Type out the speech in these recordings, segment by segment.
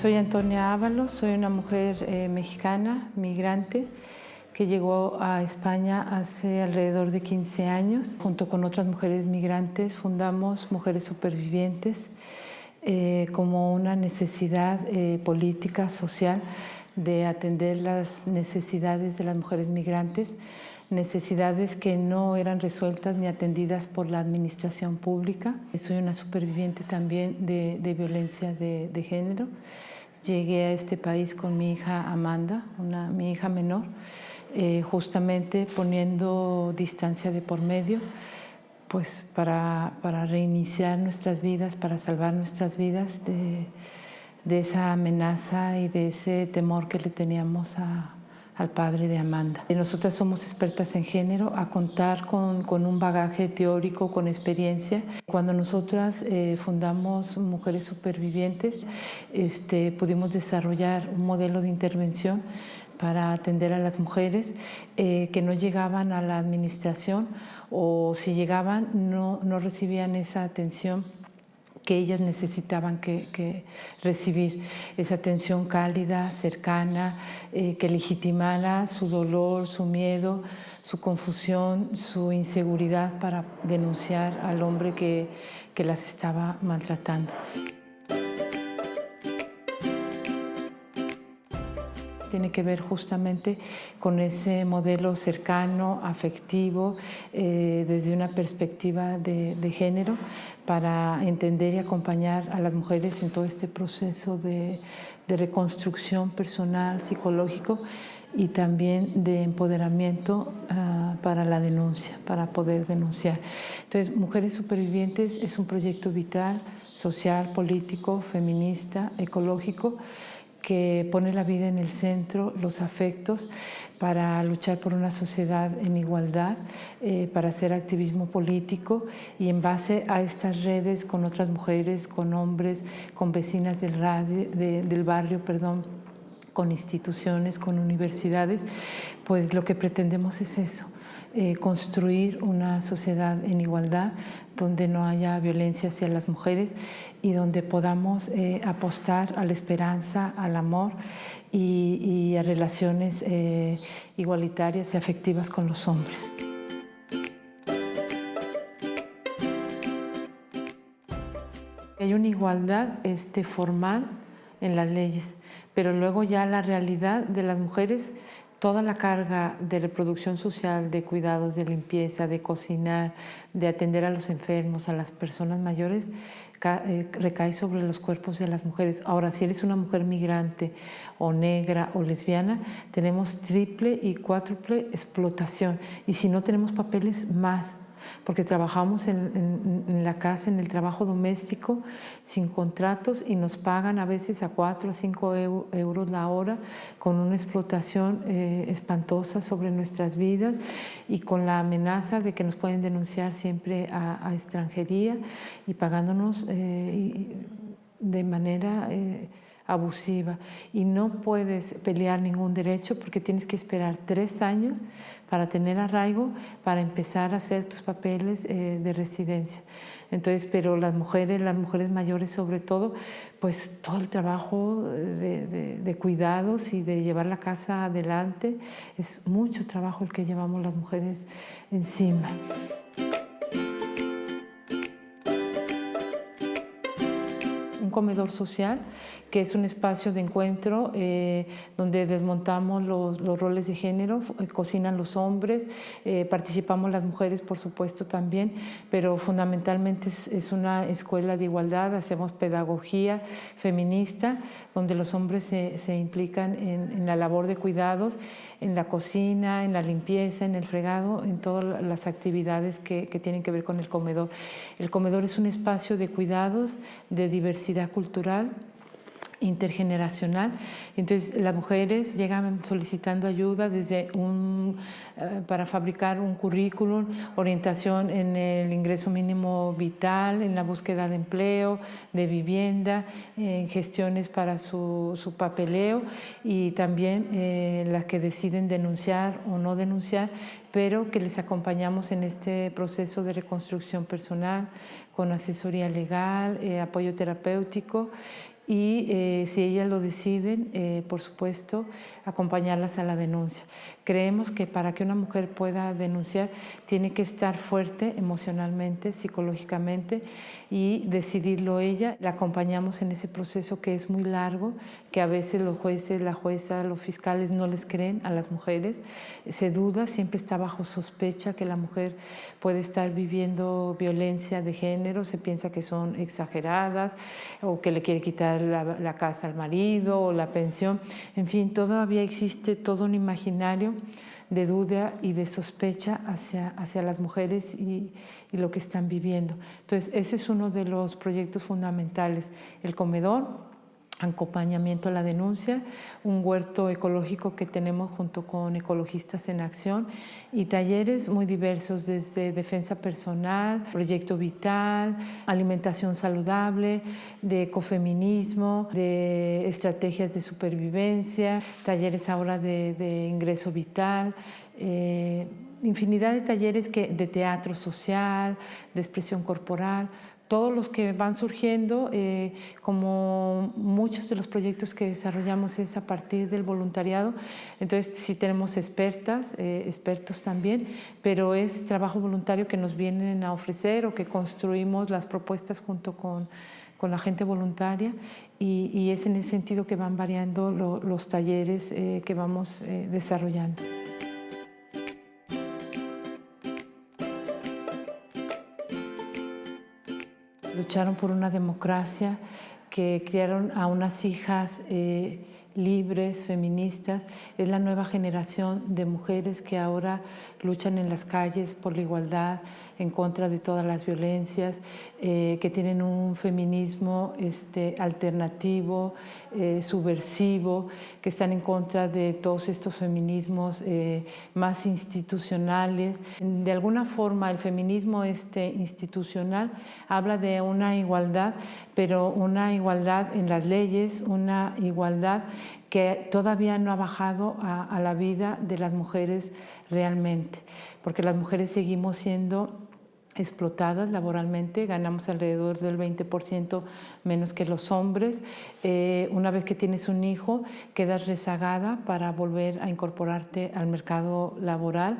soy Antonia Ábalos, soy una mujer eh, mexicana, migrante, que llegó a España hace alrededor de 15 años. Junto con otras mujeres migrantes fundamos Mujeres Supervivientes eh, como una necesidad eh, política, social, de atender las necesidades de las mujeres migrantes, necesidades que no eran resueltas ni atendidas por la administración pública. Soy una superviviente también de, violencia de, género. Llegué a este país con mi hija Amanda, mi hija menor, eh, justamente poniendo distancia de por medio, pues para, reiniciar nuestras vidas, para salvar nuestras vidas de esa amenaza y de ese temor que le teníamos a, al padre de Amanda. Nosotras somos expertas en género, a contar con, con un bagaje teórico, con experiencia. Cuando nosotras eh, fundamos Mujeres Supervivientes, este, pudimos desarrollar un modelo de intervención para atender a las mujeres eh, que no llegaban a la administración o si llegaban no, no recibían esa atención que ellas necesitaban que, recibir esa atención cálida, cercana, eh, que legitimara su dolor, su miedo, su confusión, su inseguridad para denunciar al hombre que, que las estaba maltratando. Tiene que ver justamente con ese modelo cercano, afectivo, eh, desde una perspectiva de, género, para entender y acompañar a las mujeres en todo este proceso de, reconstrucción personal, psicológico y también de empoderamiento ah, para la denuncia, para poder denunciar. Entonces, Mujeres Supervivientes es un proyecto vital, social, político, feminista, ecológico, que pone la vida en el centro, los afectos, para luchar por una sociedad en igualdad, eh, para hacer activismo político y en base a estas redes con otras mujeres, con hombres, con vecinas del, del barrio, perdón, con instituciones, con universidades, pues lo que pretendemos es eso, eh, construir una sociedad en igualdad donde no haya violencia hacia las mujeres y donde podamos eh, apostar a la esperanza, al amor y, a relaciones eh, igualitarias y afectivas con los hombres. Hay una igualdad este, formal en las leyes, pero luego ya la realidad de las mujeres toda la carga de reproducción social, de cuidados, de limpieza, de cocinar, de atender a los enfermos, a las personas mayores, eh, recae sobre los cuerpos de las mujeres. Ahora, si eres una mujer migrante o negra o lesbiana, tenemos triple y cuádruple explotación. Y si no tenemos papeles, más porque trabajamos en, la casa, en el trabajo doméstico, sin contratos y nos pagan a veces a 4 a 5 euros la hora, con una explotación eh, espantosa sobre nuestras vidas y con la amenaza de que nos pueden denunciar siempre a, extranjería y pagándonos eh, de manera... Eh, abusiva y no puedes pelear ningún derecho porque tienes que esperar tres años para tener arraigo, para empezar a hacer tus papeles eh, de residencia. Entonces, pero las mujeres, las mujeres mayores sobre todo, pues todo el trabajo de, de cuidados y de llevar la casa adelante, es mucho trabajo el que llevamos las mujeres encima. Comedor social, que es un espacio de encuentro eh, donde desmontamos los, roles de género, eh, cocinan los hombres, eh, participamos las mujeres por supuesto también, pero fundamentalmente es, una escuela de igualdad, hacemos pedagogía feminista, donde los hombres se, implican en, la labor de cuidados, en la cocina, en la limpieza, en el fregado, en todas las actividades que, que tienen que ver con el comedor. El comedor es un espacio de cuidados, de diversidad cultural intergeneracional. Entonces las mujeres llegan solicitando ayuda desde un, eh, para fabricar un currículum, orientación en el ingreso mínimo vital, en la búsqueda de empleo, de vivienda, en gestiones para su, su papeleo y también eh, las que deciden denunciar o no denunciar, pero que les acompañamos en este proceso de reconstrucción personal con asesoría legal, eh, apoyo terapéutico y eh, si ellas lo deciden, eh, por supuesto, acompañarlas a la denuncia. Creemos que para que una mujer pueda denunciar tiene que estar fuerte emocionalmente, psicológicamente y decidirlo ella. La acompañamos en ese proceso que es muy largo, que a veces los jueces, la jueza, los fiscales no les creen a las mujeres. Se duda, siempre está bajo sospecha que la mujer puede estar viviendo violencia de género, se piensa que son exageradas o que le quiere quitar la, casa al marido o la pensión. En fin, todavía existe todo un imaginario de duda y de sospecha hacia, hacia las mujeres y, y, lo que están viviendo. Entonces, ese es uno de los proyectos fundamentales, el comedor, acompañamiento a la denuncia, un huerto ecológico que tenemos junto con Ecologistas en Acción y talleres muy diversos desde defensa personal, proyecto vital, alimentación saludable, de ecofeminismo, de estrategias de supervivencia, talleres ahora de, ingreso vital, eh, infinidad de talleres de teatro social, de expresión corporal, todos los que van surgiendo, eh, como muchos de los proyectos que desarrollamos es a partir del voluntariado, entonces sí tenemos expertas, eh, expertos también, pero es trabajo voluntario que nos vienen a ofrecer o que construimos las propuestas junto con, con la gente voluntaria y, es en ese sentido que van variando los talleres eh, que vamos desarrollando. Lucharon por una democracia, que criaron a unas hijas eh, libres, feministas, es la nueva generación de mujeres que ahora luchan en las calles por la igualdad, en contra de todas las violencias, eh, que tienen un feminismo este, alternativo, eh, subversivo, que están en contra de todos estos feminismos eh, más institucionales. De alguna forma el feminismo este, institucional habla de una igualdad, pero una igualdad en las leyes, una igualdad que todavía no ha bajado a, la vida de las mujeres realmente, porque las mujeres seguimos siendo explotadas laboralmente, ganamos alrededor del 20% menos que los hombres. Eh, una vez que tienes un hijo, quedas rezagada para volver a incorporarte al mercado laboral.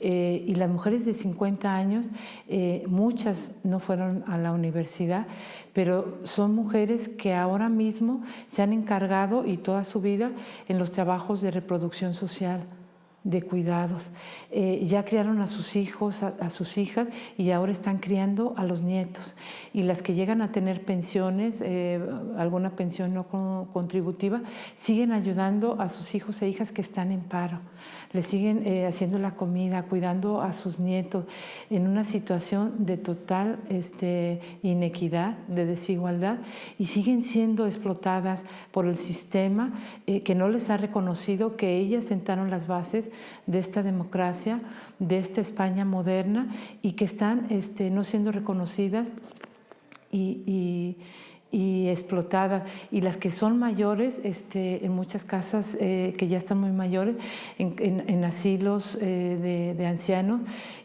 Eh, y las mujeres de 50 años, eh, muchas no fueron a la universidad, pero son mujeres que ahora mismo se han encargado y toda su vida en los trabajos de reproducción social de cuidados. Eh, ya criaron a sus hijos, a, sus hijas y ahora están criando a los nietos. Y las que llegan a tener pensiones, eh, alguna pensión no contributiva, siguen ayudando a sus hijos e hijas que están en paro. Les siguen eh, haciendo la comida, cuidando a sus nietos en una situación de total este, inequidad, de desigualdad y siguen siendo explotadas por el sistema que no les ha reconocido que ellas sentaron las bases de esta democracia, de esta España moderna y que están este, no siendo reconocidas y, explotadas. Y las que son mayores, este, en muchas casas eh, que ya están muy mayores, en, asilos eh, de ancianos,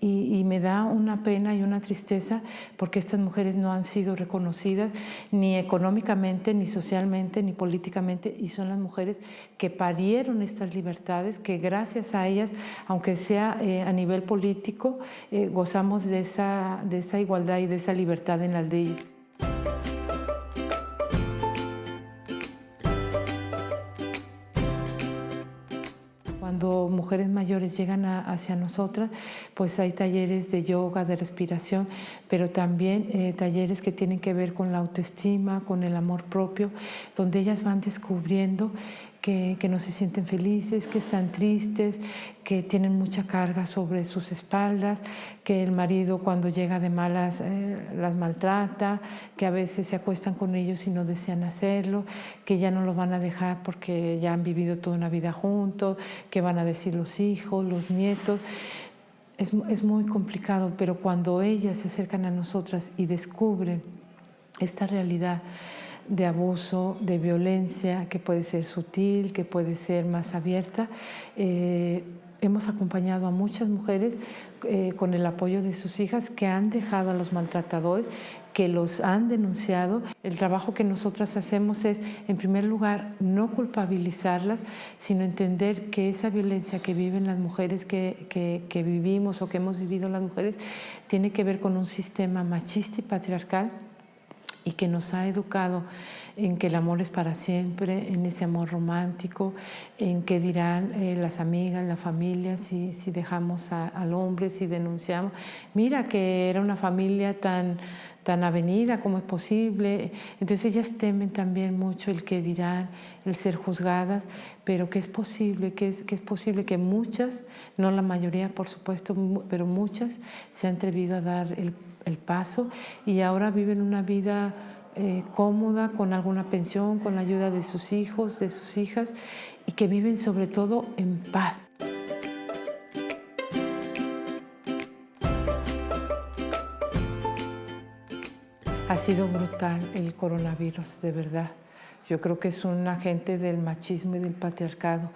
y, me da una pena y una tristeza porque estas mujeres no han sido reconocidas ni económicamente, ni socialmente, ni políticamente. Y son las mujeres que parieron estas libertades, que gracias a ellas, aunque sea eh, a nivel político, eh, gozamos de esa, de esa igualdad y de esa libertad en las leyes. Cuando mujeres mayores llegan hacia nosotras, pues hay talleres de yoga, de respiración, pero también eh, talleres que tienen que ver con la autoestima, con el amor propio, donde ellas van descubriendo que, no se sienten felices, que están tristes, que tienen mucha carga sobre sus espaldas, que el marido cuando llega de malas eh, las maltrata, que a veces se acuestan con ellos y no desean hacerlo, que ya no los van a dejar porque ya han vivido toda una vida juntos, que van a decir los hijos, los nietos. Es, es muy complicado, pero cuando ellas se acercan a nosotras y descubren esta realidad, de abuso, de violencia, que puede ser sutil, que puede ser más abierta, eh, hemos acompañado a muchas mujeres eh, con el apoyo de sus hijas que han dejado a los maltratadores, que los han denunciado. El trabajo que nosotras hacemos es, en primer lugar, no culpabilizarlas, sino entender que esa violencia que viven las mujeres, que, que vivimos o que hemos vivido las mujeres, tiene que ver con un sistema machista y patriarcal y que nos ha educado en que el amor es para siempre, en ese amor romántico, en qué dirán eh, las amigas, la familia, si, si dejamos al hombre, si denunciamos. Mira que era una familia tan, tan avenida, ¿cómo es posible? Entonces ellas temen también mucho el que dirán, el ser juzgadas, pero que es posible, que es, que es posible que muchas, no la mayoría por supuesto, pero muchas se han atrevido a dar el, el paso y ahora viven una vida eh, cómoda, con alguna pensión, con la ayuda de sus hijos, de sus hijas y que viven sobre todo en paz. Ha sido brutal el coronavirus, de verdad. Yo creo que es un agente del machismo y del patriarcado,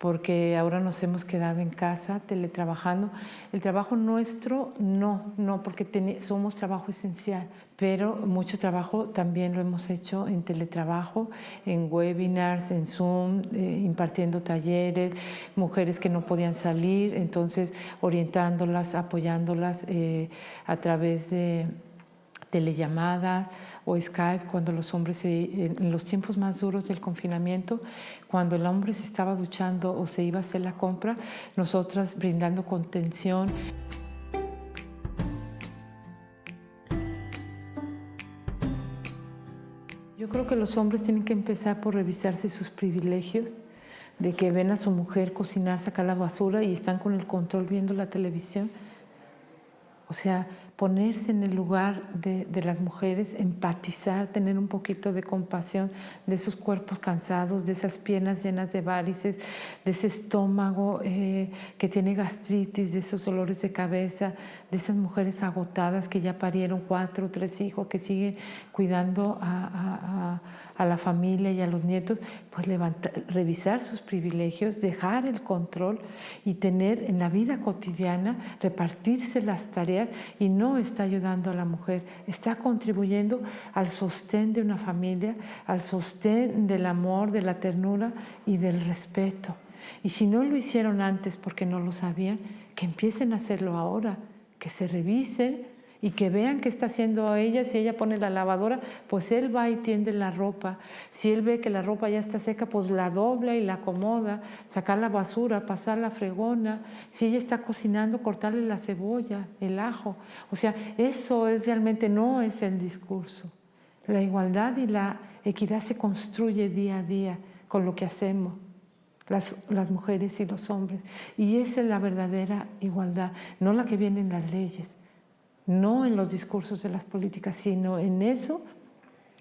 porque ahora nos hemos quedado en casa teletrabajando. El trabajo nuestro no, no, porque somos trabajo esencial, pero mucho trabajo también lo hemos hecho en teletrabajo, en webinars, en Zoom, eh, impartiendo talleres, mujeres que no podían salir, entonces orientándolas, apoyándolas eh, a través de telellamadas o Skype cuando los hombres, en los tiempos más duros del confinamiento, cuando el hombre se estaba duchando o se iba a hacer la compra, nosotras brindando contención. Yo creo que los hombres tienen que empezar por revisarse sus privilegios, de que ven a su mujer cocinar, sacar la basura y están con el control viendo la televisión o sea, ponerse en el lugar de, las mujeres, empatizar, tener un poquito de compasión de esos cuerpos cansados, de esas piernas llenas de varices, de ese estómago eh, que tiene gastritis, de esos dolores de cabeza, de esas mujeres agotadas que ya parieron cuatro o tres hijos, que siguen cuidando a, la familia y a los nietos, pues levantar, revisar sus privilegios, dejar el control y tener en la vida cotidiana, repartirse las y no está ayudando a la mujer, está contribuyendo al sostén de una familia, al sostén del amor, de la ternura y del respeto. Y si no lo hicieron antes porque no lo sabían, que empiecen a hacerlo ahora, que se revisen y que vean qué está haciendo ella. Si ella pone la lavadora, pues él va y tiende la ropa. Si él ve que la ropa ya está seca, pues la dobla y la acomoda, sacar la basura, pasar la fregona. Si ella está cocinando, cortarle la cebolla, el ajo. O sea, eso es realmente no es el discurso. La igualdad y la equidad se construye día a día con lo que hacemos. Las, mujeres y los hombres. Y esa es la verdadera igualdad, no la que viene en las leyes no en los discursos de las políticas, sino en eso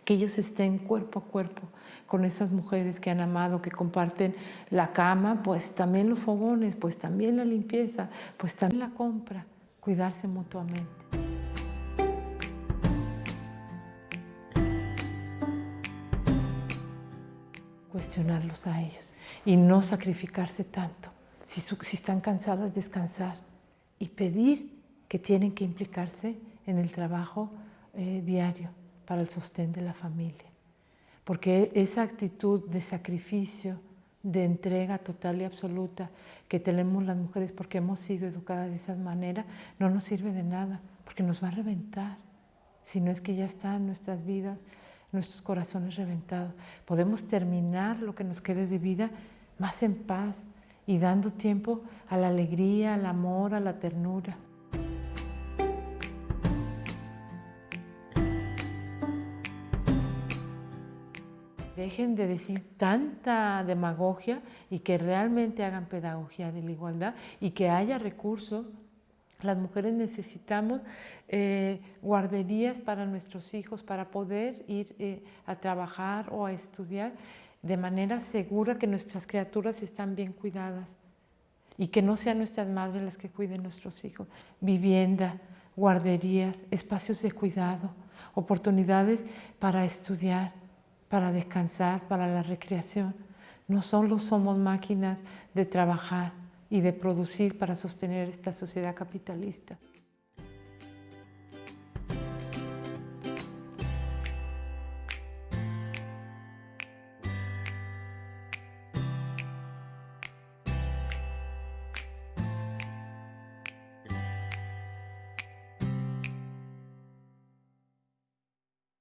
que ellos estén cuerpo a cuerpo con esas mujeres que han amado, que comparten la cama, pues también los fogones, pues también la limpieza, pues también la compra, cuidarse mutuamente. Cuestionarlos a ellos y no sacrificarse tanto. Si, si están cansadas, descansar y pedir que tienen que implicarse en el trabajo eh, diario para el sostén de la familia. Porque esa actitud de sacrificio, de entrega total y absoluta que tenemos las mujeres porque hemos sido educadas de esa manera, no nos sirve de nada, porque nos va a reventar. Si no es que ya están nuestras vidas, nuestros corazones reventados. Podemos terminar lo que nos quede de vida más en paz y dando tiempo a la alegría, al amor, a la ternura. Dejen de decir tanta demagogia y que realmente hagan pedagogía de la igualdad y que haya recursos. Las mujeres necesitamos eh, guarderías para nuestros hijos para poder ir eh, a trabajar o a estudiar de manera segura que nuestras criaturas están bien cuidadas y que no sean nuestras madres las que cuiden nuestros hijos. Vivienda, guarderías, espacios de cuidado, oportunidades para estudiar, para descansar, para la recreación. No solo somos máquinas de trabajar, y de producir para sostener esta sociedad capitalista.